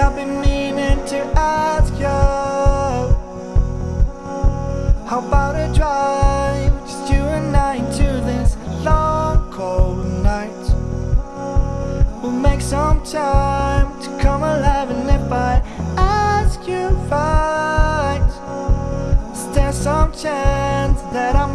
I've been meaning to ask you How about a drive, just you and I into this long cold night? We'll make some time to come alive and if I ask you right Is there some chance that I'm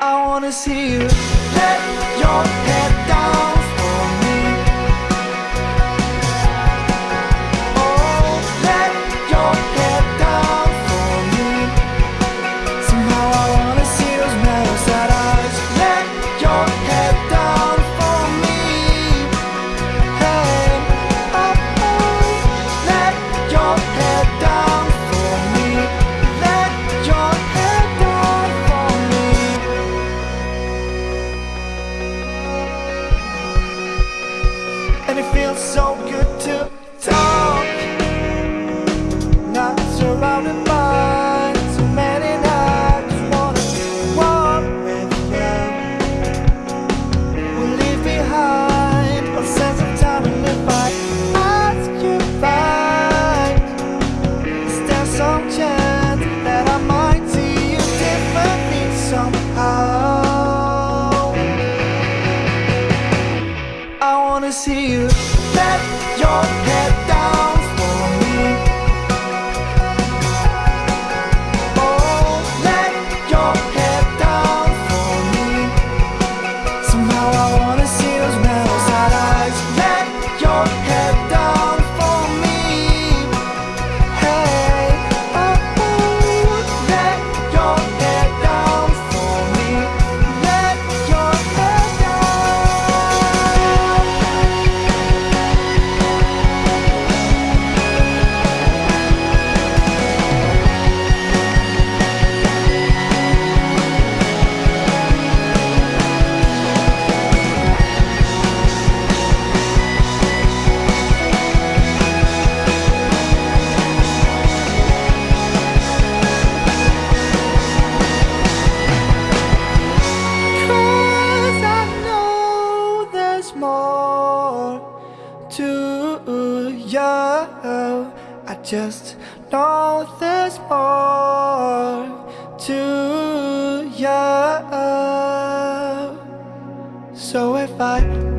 I wanna see you. Let your head down. and it feels so good to I just know there's more to you So if I